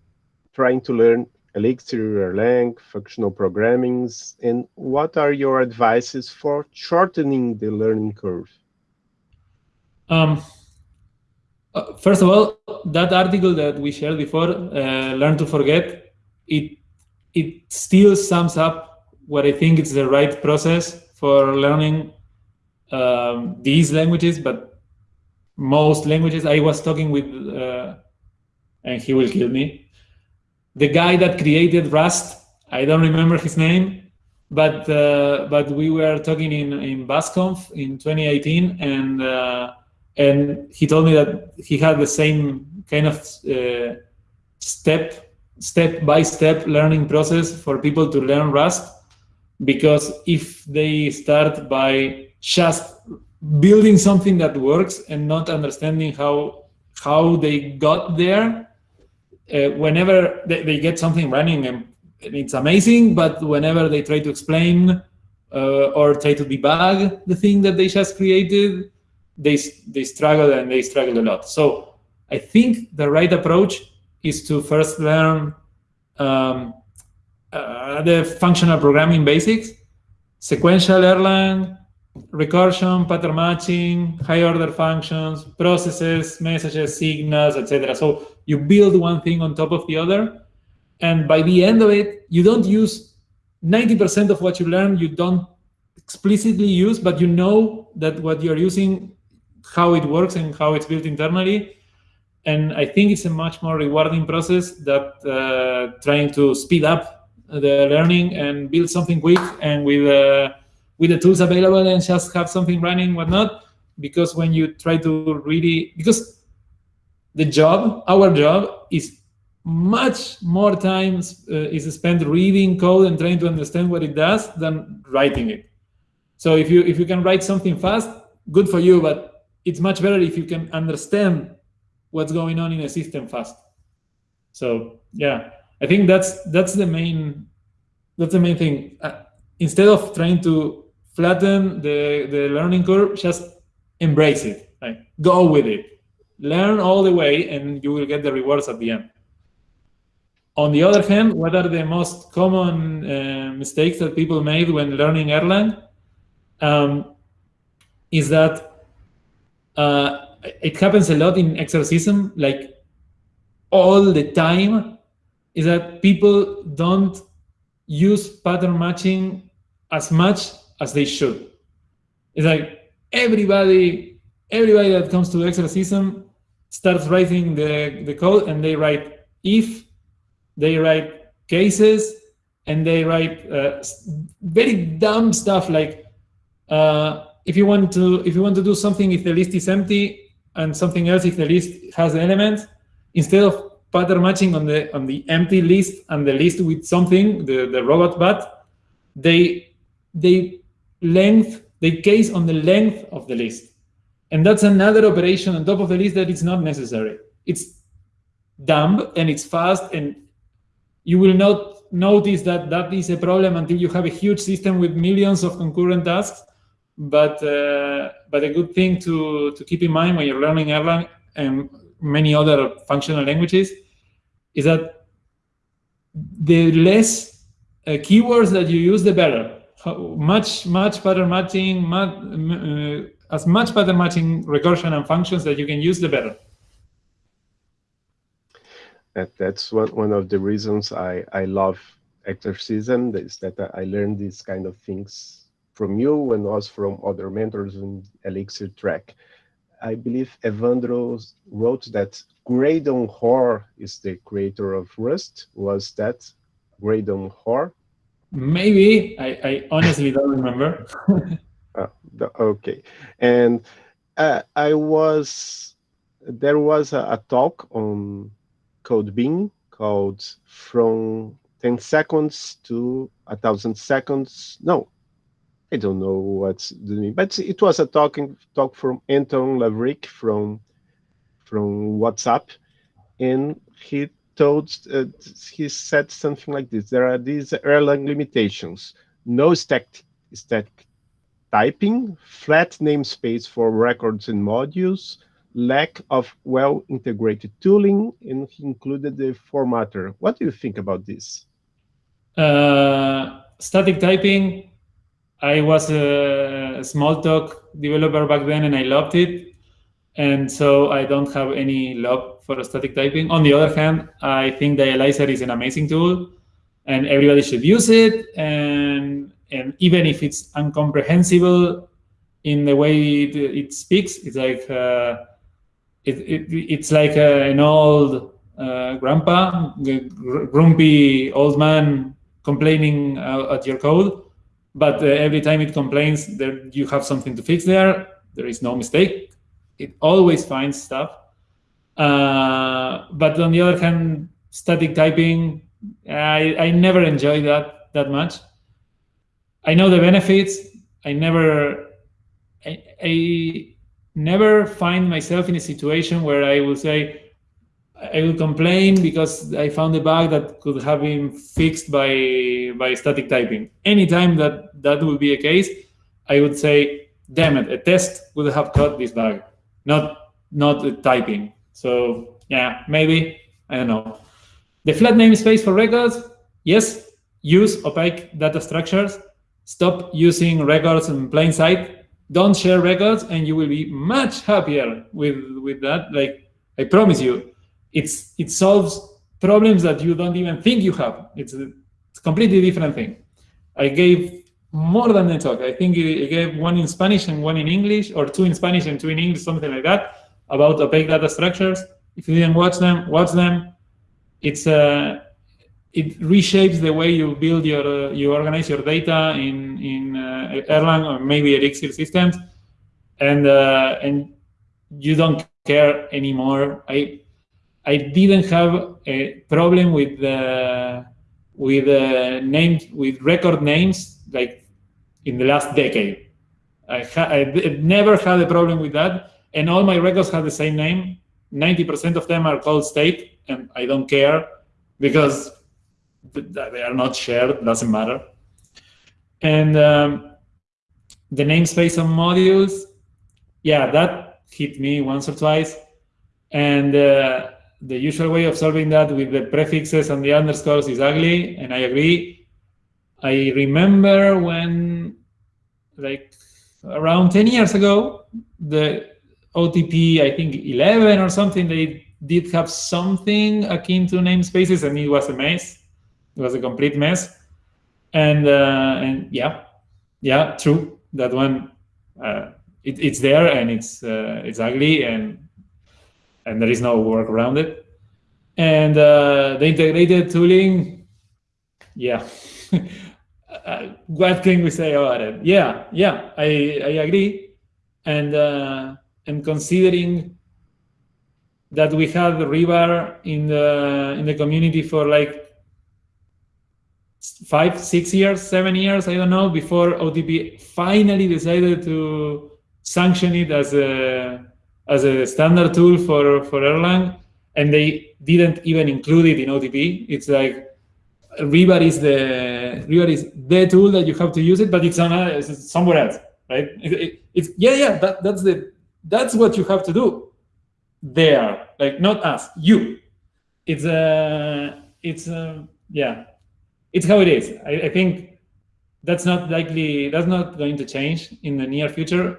trying to learn Elixir, Erlang, functional programmings, and what are your advices for shortening the learning curve? Um, uh, first of all, that article that we shared before, uh, Learn to Forget, it it still sums up what I think is the right process for learning um, these languages, but most languages. I was talking with, uh, and he will kill me, the guy that created Rust. I don't remember his name, but uh, but we were talking in in BasConf in 2018, and uh, and he told me that he had the same kind of uh, step step by step learning process for people to learn Rust because if they start by just building something that works and not understanding how how they got there uh, whenever they, they, get something running and it's amazing but whenever they try to explain uh, or try to debug the thing that they just created they, they struggle and they struggle a lot. So I think the right approach is to first learn um, uh, the functional programming basics, sequential Erlang, recursion, pattern matching, high order functions, processes, messages, signals, etc. So you build one thing on top of the other. And by the end of it, you don't use 90% of what you learn, you don't explicitly use, but you know that what you're using how it works and how it's built internally. And I think it's a much more rewarding process that uh, trying to speed up the learning and build something quick and with uh, with the tools available and just have something running, whatnot. Because when you try to really, because the job, our job is much more time uh, is spent reading code and trying to understand what it does than writing it. So if you if you can write something fast, good for you. But it's much better if you can understand what's going on in a system fast. So yeah, I think that's that's the main that's the main thing. Uh, instead of trying to flatten the the learning curve, just embrace it. Like go with it. learn all the way, and you will get the rewards at the end. On the other hand, what are the most common uh, mistakes that people made when learning Erlang? Um, is that uh, it happens a lot in Exercism, like all the time, is that people don't use pattern matching as much as they should. It's like everybody, everybody that comes to Exercism starts writing the, the code and they write if, they write cases, and they write uh, very dumb stuff like uh, if you want to if you want to do something if the list is empty and something else if the list has elements. Instead of pattern matching on the on the empty list and the list with something the the robot but they they length they case on the length of the list. And that's another operation on top of the list that is not necessary. It's dumb and it's fast and you will not notice that that is a problem until you have a huge system with millions of concurrent tasks but uh, but a good thing to to keep in mind when you're learning Erlang and many other functional languages is that the less uh, keywords that you use, the better. Much much pattern matching, much, uh, as much pattern matching recursion and functions that you can use, the better. That, that's one, one of the reasons I, I love exercism is that I learned these kind of things from you and also from other mentors in Elixir track. I believe Evandro wrote that Graydon Hoare is the creator of Rust. Was that Graydon Hoare? Maybe. I, I honestly don't remember. oh, okay. And uh, I was, there was a, a talk on Code BEAM called From 10 Seconds to a 1,000 Seconds. No, I don't know what's the name, but it was a talking talk from Anton Lavrik from from WhatsApp, and he told uh, he said something like this: there are these Erlang limitations, no static static typing, flat namespace for records and modules, lack of well-integrated tooling, and he included the formatter. What do you think about this? Uh, static typing I was a Smalltalk developer back then and I loved it. And so I don't have any love for static typing. On the other hand, I think the Dialyzer is an amazing tool and everybody should use it. And, and even if it's incomprehensible in the way it, it speaks, it's like uh, it, it, it's like uh, an old uh, grandpa, grumpy old man complaining uh, at your code but uh, every time it complains that you have something to fix there, there is no mistake. It always finds stuff. Uh, but on the other hand, static typing, I, I never enjoy that that much. I know the benefits. I never, I, I never find myself in a situation where I will say, I will complain because I found a bug that could have been fixed by by static typing. Anytime that that would be a case, I would say, damn it, a test would have caught this bug, not not typing. So yeah, maybe I don't know. The flat namespace for records, yes, use opaque data structures. Stop using records in plain sight. Don't share records, and you will be much happier with with that. Like I promise you, it's it solves problems that you don't even think you have. It's a, it's a completely different thing. I gave more than a talk. I think I gave one in Spanish and one in English, or two in Spanish and two in English, something like that, about opaque data structures. If you didn't watch them, watch them. It's a uh, it reshapes the way you build your uh, you organize your data in in uh, Erlang or maybe Elixir systems, and uh, and you don't care anymore. I I didn't have a problem with the with names with record names like in the last decade. I, I never had a problem with that, and all my records have the same name. Ninety percent of them are called state, and I don't care because they are not shared. Doesn't matter. And um, the namespace of modules, yeah, that hit me once or twice And uh, the usual way of solving that with the prefixes and the underscores is ugly, and I agree. I remember when, like, around 10 years ago, the OTP, I think 11 or something, they did have something akin to namespaces, and it was a mess. It was a complete mess. And uh, and yeah, yeah, true. That one, uh, it, it's there and it's uh, it's ugly and and there is no work around it. And uh, the integrated tooling, yeah. What can we say about it? Yeah, yeah, I, I agree. And uh, and considering that we had Rebar in the in the community for like five, six years, seven years, I don't know, before OTP finally decided to sanction it as a as a standard tool for for Erlang, and they didn't even include it in OTP. It's like Rebar is the Rebar is the tool that you have to use it, but it's on it's somewhere else, right? It, it, it's yeah, yeah. That, that's the that's what you have to do. There, like not us, you. It's a uh, it's uh, yeah, it's how it is. I, I think that's not likely. That's not going to change in the near future.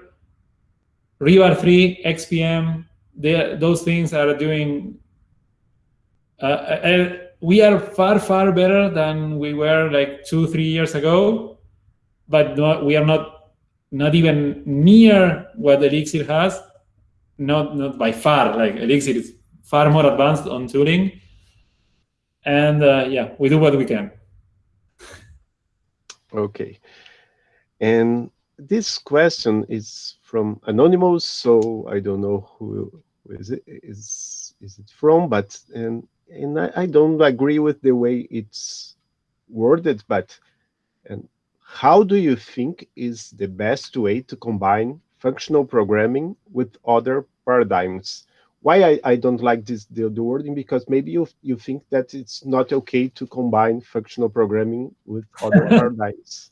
Rebar 3, Hex.pm, they, those things are doing uh, uh, we are far, far better than we were like two, three years ago, but not, we are not not even near what Elixir has, not, not by far. Like Elixir is far more advanced on tooling. And uh, yeah, we do what we can. Okay. And this question is from Anonymous, so I don't know who is it is is it from, but and and I, I don't agree with the way it's worded, but and how do you think is the best way to combine functional programming with other paradigms? Why I, I don't like this the, the wording because maybe you you think that it's not okay to combine functional programming with other paradigms.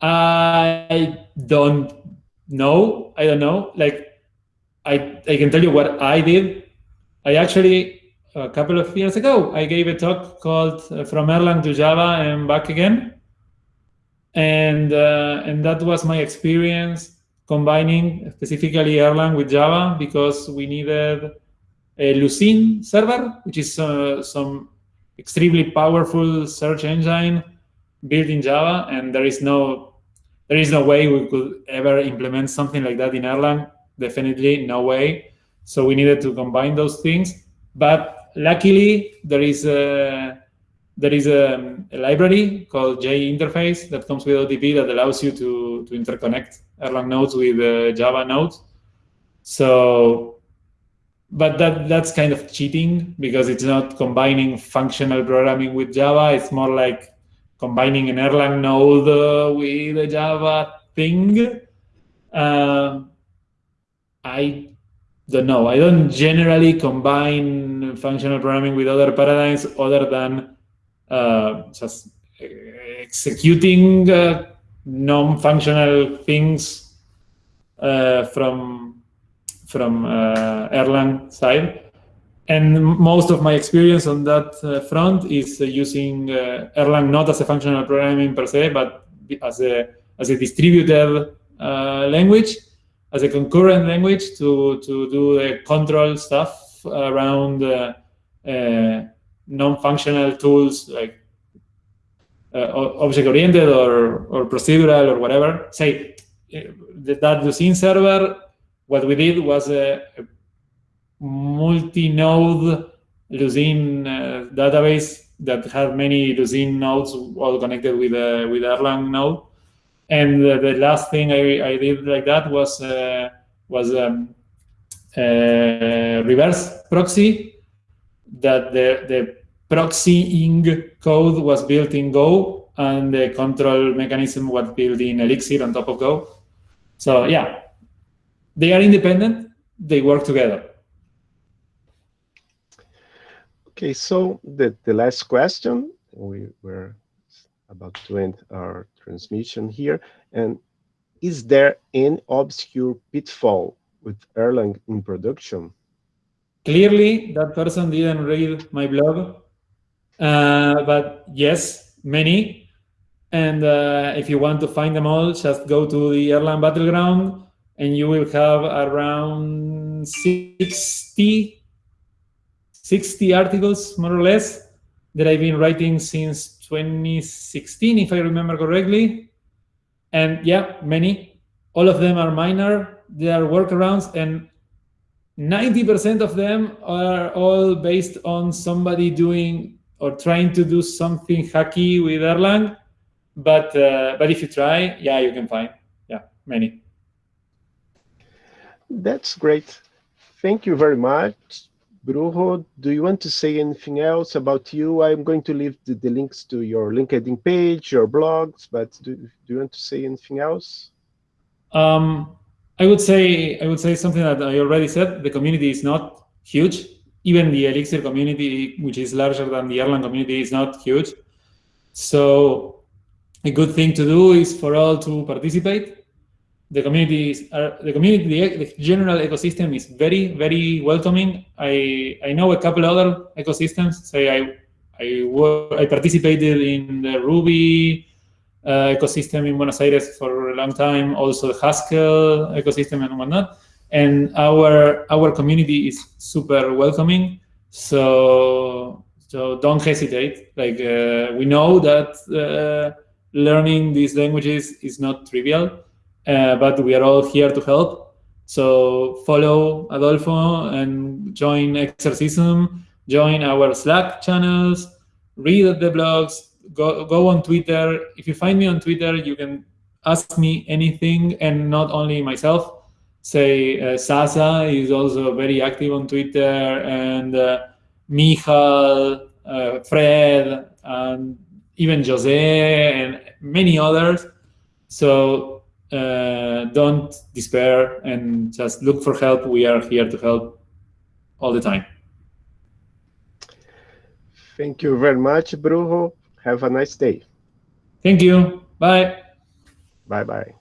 I don't know. I don't know. Like I I can tell you what I did. I actually a couple of years ago, I gave a talk called uh, From Erlang to Java and Back Again. And, uh, and that was my experience combining specifically Erlang with Java because we needed a Lucene server, which is uh, some extremely powerful search engine built in Java, and there is no there is no way we could ever implement something like that in Erlang. Definitely no way. So we needed to combine those things. But luckily, there is a there is a, a, library called JInterface that comes with OTP that allows you to, to interconnect Erlang nodes with uh, Java nodes. So, but that that's kind of cheating because it's not combining functional programming with Java. It's more like combining an Erlang node uh, with a Java thing. Uh, I don't know. I don't generally combine functional programming with other paradigms other than uh, just executing uh, non-functional things uh, from from uh, Erlang side. And most of my experience on that uh, front is uh, using Erlang not as a functional programming per se, but as a as a distributed language as a concurrent language to, to do the control stuff around uh, uh, non-functional tools like uh, object-oriented or, or procedural or whatever. Say, that Lucene server, what we did was a, a multi-node Lucene uh, database that had many Lucene nodes all connected with a with Erlang node. And uh, the last thing I, I did like that was uh, was um, uh, reverse proxy that the, the proxying code was built in Go and the control mechanism was built in Elixir on top of Go. So yeah, they are independent, they work together. Okay, so the, the last question, we were about to end our transmission here. And is there any obscure pitfall with Erlang in production? clearly that person didn't read my blog, uh, but yes, many. And uh, if you want to find them all, just go to the Erlang Battleground and you will have around 60, 60 articles, more or less, that I've been writing since 2016, if I remember correctly. And yeah, many. All of them are minor. They are workarounds, and 90% of them are all based on somebody doing or trying to do something hacky with Erlang. But uh, but if you try, yeah, you can find yeah many. That's great. Thank you very much. Brujo, do you want to say anything else about you? I'm going to leave the, the links to your LinkedIn page, your blogs, but do, do you want to say anything else? Um, I would say I would say something that I already said. The community is not huge. Even the Elixir community, which is larger than the Erlang community, is not huge. So a good thing to do is for all to participate the community are, the community the, the, general ecosystem is very very welcoming. I i know a couple other ecosystems. Say i i work, i participated in the ruby uh, ecosystem in buenos aires for a long time also the haskell ecosystem and whatnot. And our our community is super welcoming. So so don't hesitate. Like uh, we know that uh, learning these languages is not trivial uh, but we are all here to help. So follow Adolfo and join Exercism, join our Slack channels, read the blogs, go, go on Twitter. If you find me on Twitter, you can ask me anything and not only myself. Say uh, Sasa is also very active on Twitter and uh, Michal, uh, Fred, and even Jose and many others. So uh, don't despair and just look for help. We are here to help all the time. Thank you very much, Brujo. Have a nice day. Thank you. Bye. Bye-bye.